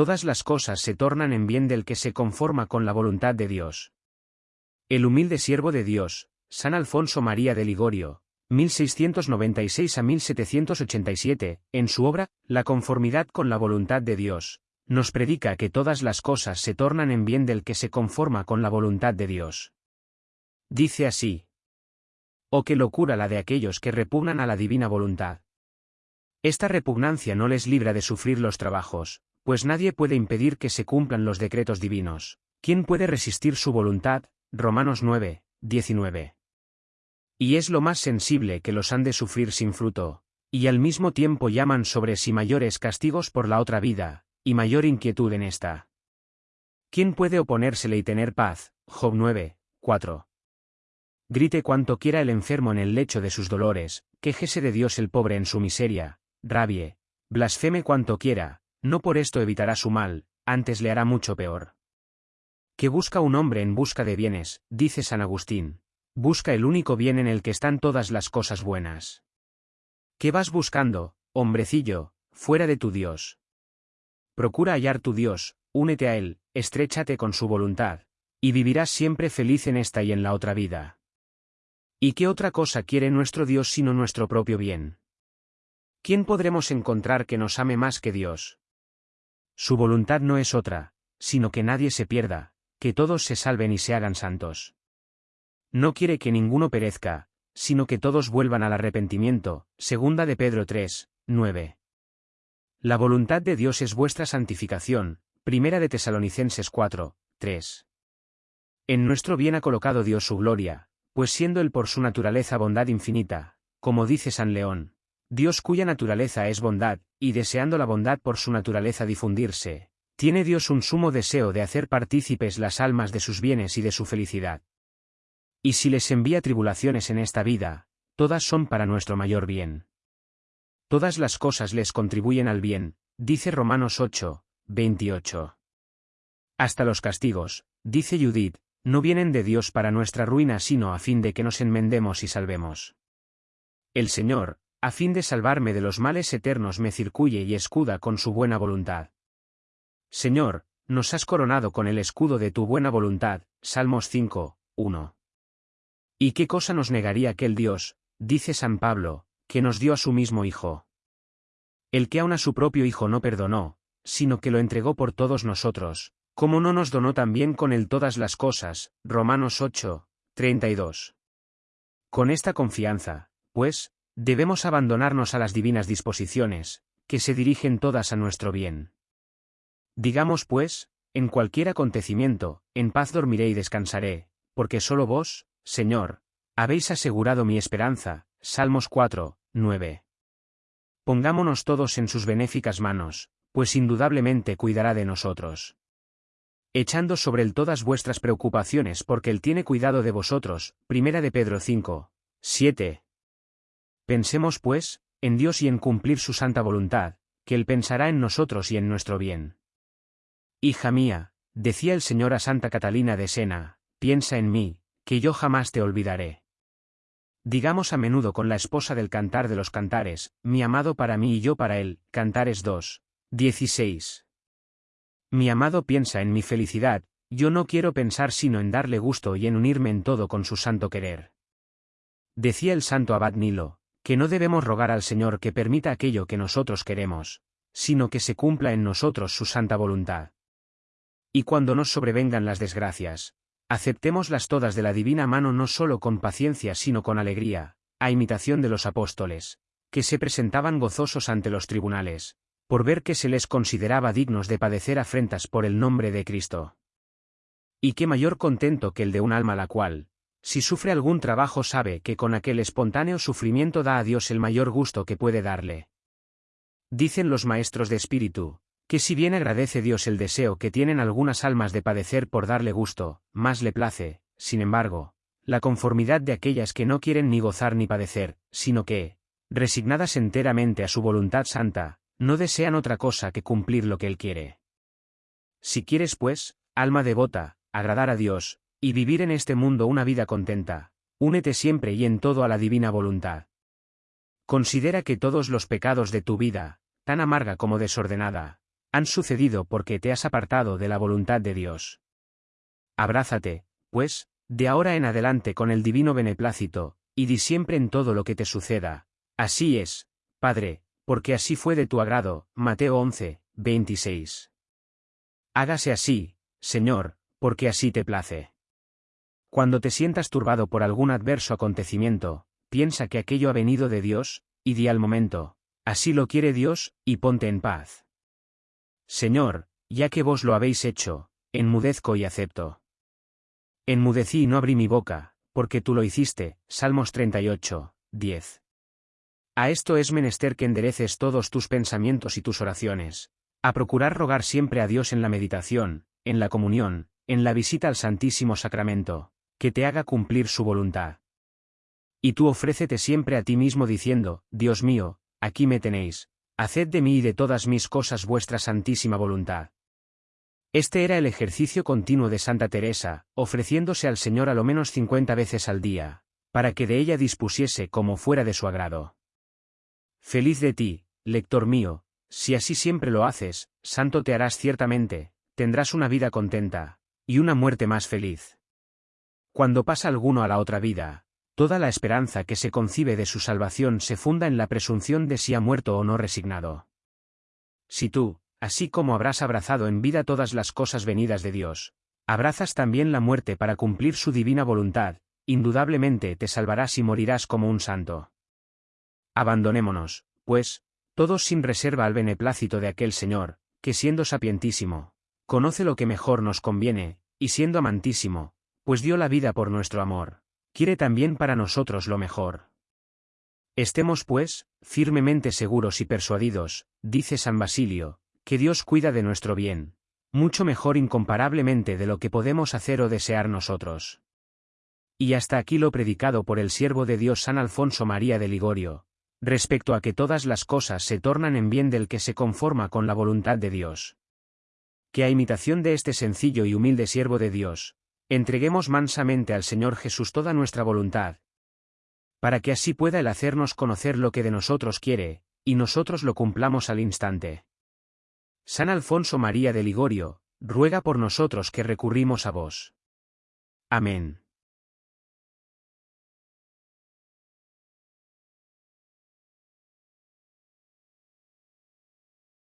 todas las cosas se tornan en bien del que se conforma con la voluntad de Dios. El humilde siervo de Dios, San Alfonso María de Ligorio, 1696 a 1787, en su obra, La conformidad con la voluntad de Dios, nos predica que todas las cosas se tornan en bien del que se conforma con la voluntad de Dios. Dice así. Oh qué locura la de aquellos que repugnan a la divina voluntad. Esta repugnancia no les libra de sufrir los trabajos, pues nadie puede impedir que se cumplan los decretos divinos. ¿Quién puede resistir su voluntad? Romanos 9, 19. Y es lo más sensible que los han de sufrir sin fruto, y al mismo tiempo llaman sobre sí mayores castigos por la otra vida, y mayor inquietud en esta. ¿Quién puede oponérsele y tener paz? Job 9, 4. Grite cuanto quiera el enfermo en el lecho de sus dolores, quejese de Dios el pobre en su miseria, rabie, blasfeme cuanto quiera, no por esto evitará su mal, antes le hará mucho peor. Que busca un hombre en busca de bienes, dice San Agustín, busca el único bien en el que están todas las cosas buenas. ¿Qué vas buscando, hombrecillo, fuera de tu Dios? Procura hallar tu Dios, únete a Él, estréchate con su voluntad, y vivirás siempre feliz en esta y en la otra vida. ¿Y qué otra cosa quiere nuestro Dios sino nuestro propio bien? ¿Quién podremos encontrar que nos ame más que Dios? Su voluntad no es otra, sino que nadie se pierda, que todos se salven y se hagan santos. No quiere que ninguno perezca, sino que todos vuelvan al arrepentimiento, segunda de Pedro 3, 9. La voluntad de Dios es vuestra santificación, primera de Tesalonicenses 4, 3. En nuestro bien ha colocado Dios su gloria, pues siendo Él por su naturaleza bondad infinita, como dice San León, Dios cuya naturaleza es bondad, y deseando la bondad por su naturaleza difundirse, tiene Dios un sumo deseo de hacer partícipes las almas de sus bienes y de su felicidad. Y si les envía tribulaciones en esta vida, todas son para nuestro mayor bien. Todas las cosas les contribuyen al bien, dice Romanos 8, 28. Hasta los castigos, dice Judith, no vienen de Dios para nuestra ruina sino a fin de que nos enmendemos y salvemos. El Señor, a fin de salvarme de los males eternos me circuye y escuda con su buena voluntad. Señor, nos has coronado con el escudo de tu buena voluntad, Salmos 5, 1. ¿Y qué cosa nos negaría aquel Dios, dice San Pablo, que nos dio a su mismo Hijo. El que aun a su propio Hijo no perdonó, sino que lo entregó por todos nosotros, como no nos donó también con él todas las cosas, Romanos 8, 32. Con esta confianza, pues, debemos abandonarnos a las divinas disposiciones, que se dirigen todas a nuestro bien. Digamos pues, en cualquier acontecimiento, en paz dormiré y descansaré, porque solo vos, Señor, habéis asegurado mi esperanza, Salmos 4, 9. Pongámonos todos en sus benéficas manos, pues indudablemente cuidará de nosotros. Echando sobre él todas vuestras preocupaciones porque él tiene cuidado de vosotros. Primera de Pedro 5, 7. Pensemos pues, en Dios y en cumplir su santa voluntad, que él pensará en nosotros y en nuestro bien. Hija mía, decía el Señor a Santa Catalina de Sena, piensa en mí, que yo jamás te olvidaré. Digamos a menudo con la esposa del cantar de los cantares, mi amado para mí y yo para él, Cantares 2. 16. Mi amado piensa en mi felicidad, yo no quiero pensar sino en darle gusto y en unirme en todo con su santo querer. Decía el santo abad Nilo, que no debemos rogar al Señor que permita aquello que nosotros queremos, sino que se cumpla en nosotros su santa voluntad. Y cuando nos sobrevengan las desgracias, Aceptémoslas todas de la divina mano no solo con paciencia sino con alegría, a imitación de los apóstoles, que se presentaban gozosos ante los tribunales, por ver que se les consideraba dignos de padecer afrentas por el nombre de Cristo. Y qué mayor contento que el de un alma la cual, si sufre algún trabajo sabe que con aquel espontáneo sufrimiento da a Dios el mayor gusto que puede darle. Dicen los maestros de espíritu, que si bien agradece Dios el deseo que tienen algunas almas de padecer por darle gusto, más le place, sin embargo, la conformidad de aquellas que no quieren ni gozar ni padecer, sino que, resignadas enteramente a su voluntad santa, no desean otra cosa que cumplir lo que Él quiere. Si quieres, pues, alma devota, agradar a Dios, y vivir en este mundo una vida contenta, únete siempre y en todo a la divina voluntad. Considera que todos los pecados de tu vida, tan amarga como desordenada, han sucedido porque te has apartado de la voluntad de Dios. Abrázate, pues, de ahora en adelante con el divino beneplácito, y di siempre en todo lo que te suceda. Así es, Padre, porque así fue de tu agrado. Mateo 11, 26. Hágase así, Señor, porque así te place. Cuando te sientas turbado por algún adverso acontecimiento, piensa que aquello ha venido de Dios, y di al momento, así lo quiere Dios, y ponte en paz. Señor, ya que vos lo habéis hecho, enmudezco y acepto. Enmudecí y no abrí mi boca, porque tú lo hiciste. Salmos 38, 10. A esto es menester que endereces todos tus pensamientos y tus oraciones, a procurar rogar siempre a Dios en la meditación, en la comunión, en la visita al Santísimo Sacramento, que te haga cumplir su voluntad. Y tú ofrécete siempre a ti mismo diciendo, Dios mío, aquí me tenéis, haced de mí y de todas mis cosas vuestra santísima voluntad. Este era el ejercicio continuo de Santa Teresa, ofreciéndose al Señor a lo menos cincuenta veces al día, para que de ella dispusiese como fuera de su agrado. Feliz de ti, lector mío, si así siempre lo haces, santo te harás ciertamente, tendrás una vida contenta, y una muerte más feliz. Cuando pasa alguno a la otra vida, toda la esperanza que se concibe de su salvación se funda en la presunción de si ha muerto o no resignado. Si tú, Así como habrás abrazado en vida todas las cosas venidas de Dios, abrazas también la muerte para cumplir su divina voluntad, indudablemente te salvarás y morirás como un santo. Abandonémonos, pues, todos sin reserva al beneplácito de aquel Señor, que siendo sapientísimo, conoce lo que mejor nos conviene, y siendo amantísimo, pues dio la vida por nuestro amor, quiere también para nosotros lo mejor. Estemos, pues, firmemente seguros y persuadidos, dice San Basilio, que Dios cuida de nuestro bien, mucho mejor incomparablemente de lo que podemos hacer o desear nosotros. Y hasta aquí lo predicado por el siervo de Dios San Alfonso María de Ligorio, respecto a que todas las cosas se tornan en bien del que se conforma con la voluntad de Dios. Que a imitación de este sencillo y humilde siervo de Dios, entreguemos mansamente al Señor Jesús toda nuestra voluntad, para que así pueda el hacernos conocer lo que de nosotros quiere, y nosotros lo cumplamos al instante. San Alfonso María de Ligorio, ruega por nosotros que recurrimos a vos. Amén.